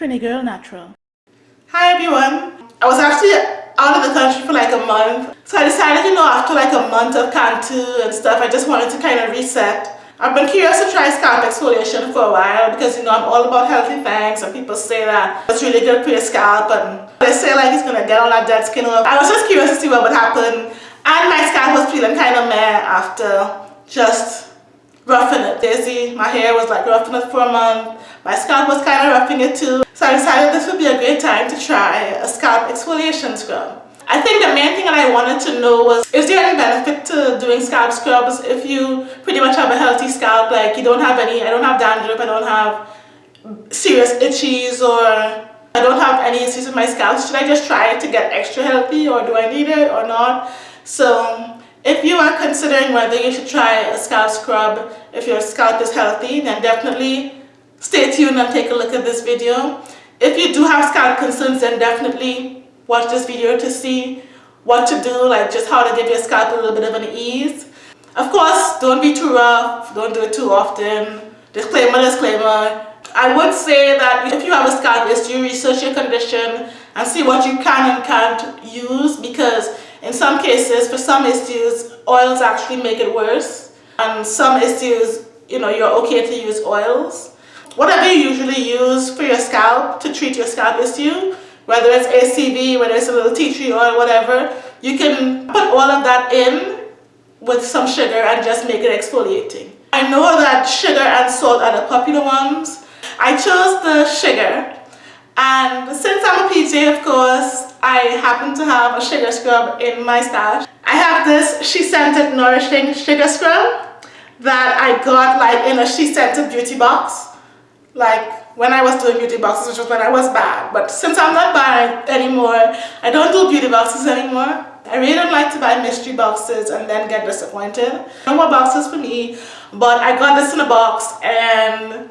Trini Girl Natural. Hi everyone. I was actually out of the country for like a month. So I decided, you know, after like a month of Cantu and stuff, I just wanted to kind of reset. I've been curious to try scalp exfoliation for a while because, you know, I'm all about healthy things and people say that it's really good for your scalp and they say like it's going to get all that dead skin off. I was just curious to see what would happen and my scalp was feeling kind of meh after just roughing it. Daisy, my hair was like roughing it for a month. My scalp was kind of roughing it too. So I decided this would be a great time to try a scalp exfoliation scrub. I think the main thing that I wanted to know was, is there any benefit to doing scalp scrubs if you pretty much have a healthy scalp, like you don't have any, I don't have dandruff, I don't have serious itchies or I don't have any issues with my scalp. Should I just try it to get extra healthy or do I need it or not? So if you are considering whether you should try a scalp scrub if your scalp is healthy, then definitely stay tuned and take a look at this video. If you do have scalp concerns, then definitely watch this video to see what to do, like just how to give your scalp a little bit of an ease. Of course, don't be too rough, don't do it too often. Disclaimer, disclaimer. I would say that if you have a scalp issue, research your condition and see what you can and can't use because in some cases, for some issues, oils actually make it worse. And some issues, you know, you're okay to use oils. Whatever you usually use for your scalp to treat your scalp issue, whether it's ACV, whether it's a little tea tree oil, whatever, you can put all of that in with some sugar and just make it exfoliating. I know that sugar and salt are the popular ones. I chose the sugar and since I'm a PJ of course I happen to have a sugar scrub in my stash. I have this SheScentIt Nourishing Sugar Scrub that I got like in a SheScentIt beauty box. Like when I was doing beauty boxes which was when I was bad. But since I'm not bad anymore I don't do beauty boxes anymore. I really don't like to buy mystery boxes and then get disappointed. No more boxes for me but I got this in a box and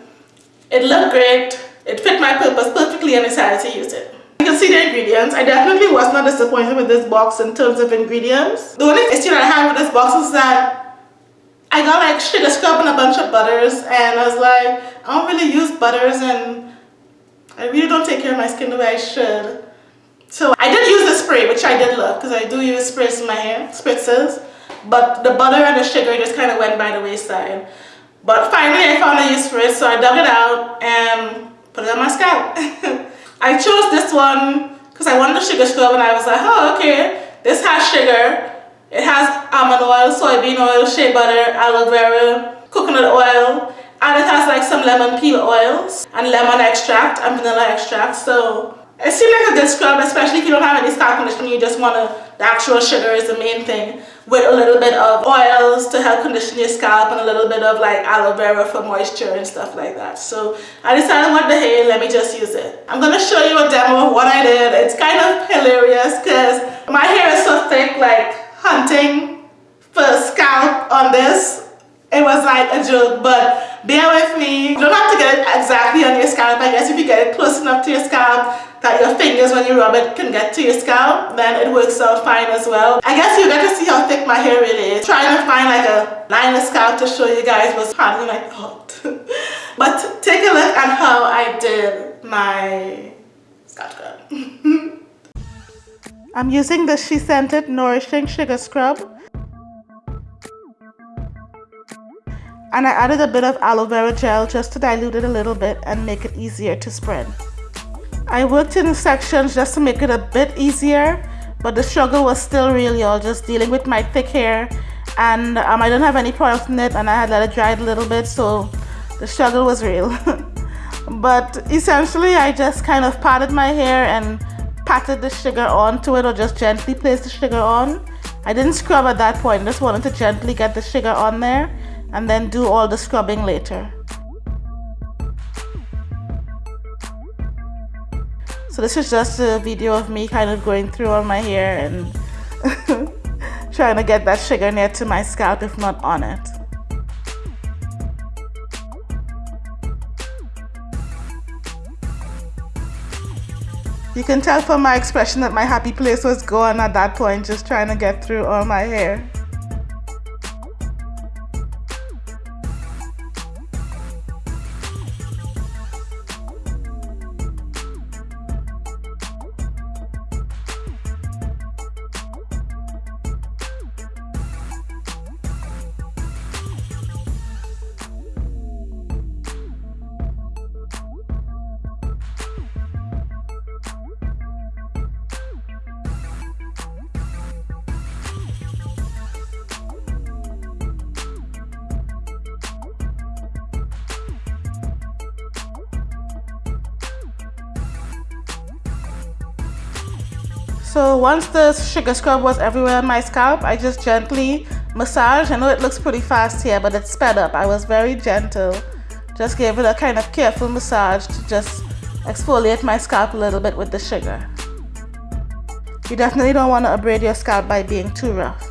it looked great it fit my purpose perfectly and I decided to use it you can see the ingredients I definitely was not disappointed with this box in terms of ingredients the only issue that I had with this box is that I got like sugar scrub and a bunch of butters and I was like, I don't really use butters and I really don't take care of my skin the way I should. So I did use the spray, which I did love because I do use sprays in my hair, spritzes. But the butter and the sugar just kind of went by the wayside. But finally I found a use for it, so I dug it out and put it on my scalp. I chose this one because I wanted the sugar scrub and I was like, oh okay, this has sugar it has almond oil, soybean oil, shea butter, aloe vera, coconut oil, and it has like some lemon peel oils and lemon extract and vanilla extract. So it seems like a good scrub, especially if you don't have any scalp condition, you just want to, the actual sugar is the main thing, with a little bit of oils to help condition your scalp and a little bit of like aloe vera for moisture and stuff like that. So I decided what the hair, let me just use it. I'm going to show you a demo of what I did. It's kind of hilarious because my hair is so thick, like hunting for scalp on this. It was like a joke, but bear with me. You don't have to get it exactly on your scalp. I guess if you get it close enough to your scalp that your fingers when you rub it can get to your scalp, then it works out fine as well. I guess you get to see how thick my hair really is. Trying to find like a line of scalp to show you guys was hardly my thought but take a look at how I did my scalp scrub. I'm using the SheScentIt Nourishing Sugar Scrub. And I added a bit of aloe vera gel just to dilute it a little bit and make it easier to spread. I worked in sections just to make it a bit easier, but the struggle was still real, y'all, just dealing with my thick hair. And um, I didn't have any product in it and I had let it dry a little bit, so the struggle was real. but essentially, I just kind of patted my hair and patted the sugar onto it or just gently placed the sugar on. I didn't scrub at that point, just wanted to gently get the sugar on there and then do all the scrubbing later. So this is just a video of me kind of going through all my hair and trying to get that sugar near to my scalp if not on it. You can tell from my expression that my happy place was gone at that point, just trying to get through all my hair. So once the sugar scrub was everywhere on my scalp, I just gently massage. I know it looks pretty fast here, but it's sped up. I was very gentle. Just gave it a kind of careful massage to just exfoliate my scalp a little bit with the sugar. You definitely don't want to abrade your scalp by being too rough.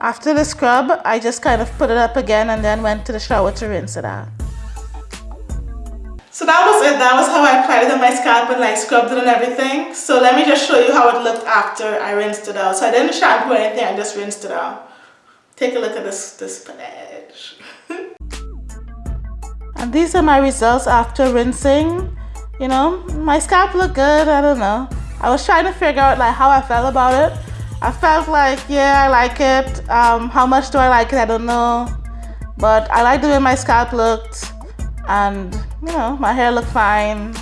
After the scrub, I just kind of put it up again and then went to the shower to rinse it out. So that was it. That was how I applied it on my scalp and like scrubbed it and everything. So let me just show you how it looked after I rinsed it out. So I didn't shampoo or anything, I just rinsed it out. Take a look at this, this edge. and these are my results after rinsing. You know, my scalp looked good, I don't know. I was trying to figure out like how I felt about it. I felt like, yeah, I like it. Um, how much do I like it? I don't know. But I like the way my scalp looked. And, you know, my hair looked fine.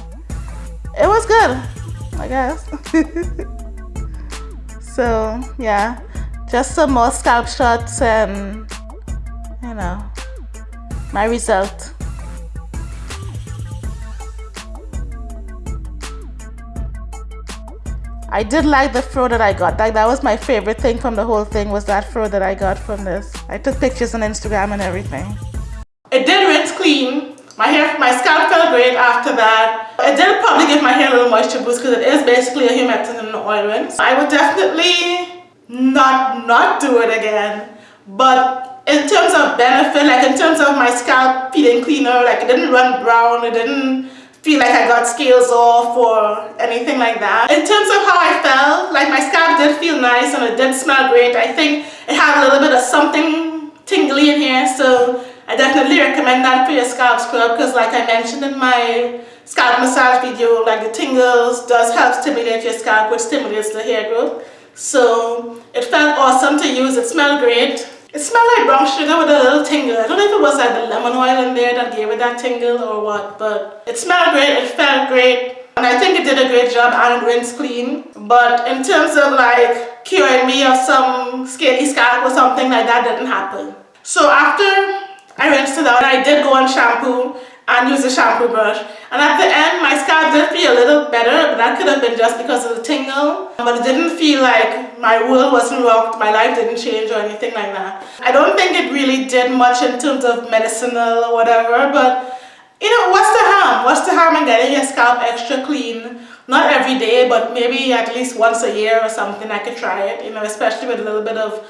It was good, I guess. so, yeah. Just some more scalp shots and, you know, my result. I did like the fro that I got. Like that was my favorite thing from the whole thing was that fro that I got from this. I took pictures on Instagram and everything. It did rinse clean. My hair, my scalp felt great after that. It did probably give my hair a little moisture boost because it is basically a humectant and an oil rinse. I would definitely not not do it again. But in terms of benefit, like in terms of my scalp feeling cleaner, like it didn't run brown, it didn't feel like I got scales off or anything like that. In terms of how I felt, like my scalp did feel nice and it did smell great. I think it had a little bit of something tingly in here, so I definitely recommend that for your scalp scrub because like I mentioned in my scalp massage video, like the tingles does help stimulate your scalp, which stimulates the hair growth. So it felt awesome to use, it smelled great. It smelled like brown sugar with a little tingle. I don't know if it was like the lemon oil in there that gave it that tingle or what, but it smelled great, it felt great. And I think it did a great job and rinse clean. But in terms of like curing me of some scaly scalp or something like that didn't happen. So after I rinsed it out, I did go on shampoo and use a shampoo brush. And at the end, my scalp did feel a little better, but that could have been just because of the tingle. But it didn't feel like my world wasn't rocked, my life didn't change or anything like that. I don't think it really did much in terms of medicinal or whatever, but you know, what's the harm? What's the harm in getting your scalp extra clean? Not every day, but maybe at least once a year or something, I could try it, you know, especially with a little bit of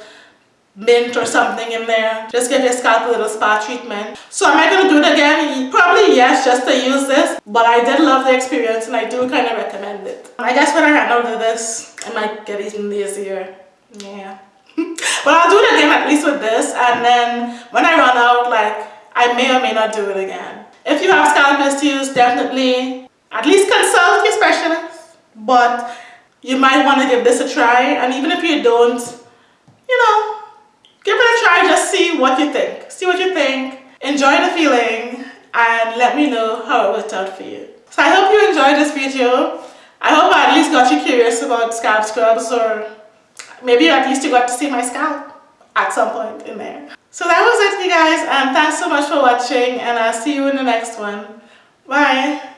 mint or something in there. Just give your scalp a little spa treatment. So am I going to do it again? Probably yes, just to use this. But I did love the experience and I do kind of recommend it. I guess when I run out of this, I might get even lazier. Yeah. but I'll do it again at least with this. And then when I run out, like, I may or may not do it again. If you have scalp issues, definitely at least consult your specialist. But you might want to give this a try. And even if you don't, you know, give it a try just see what you think. See what you think. Enjoy the feeling and let me know how it worked out for you. So i hope you enjoyed this video. I hope i at least got you curious about scalp scrubs or maybe at least you got to see my scalp at some point in there. So that was it you guys and thanks so much for watching and i'll see you in the next one. Bye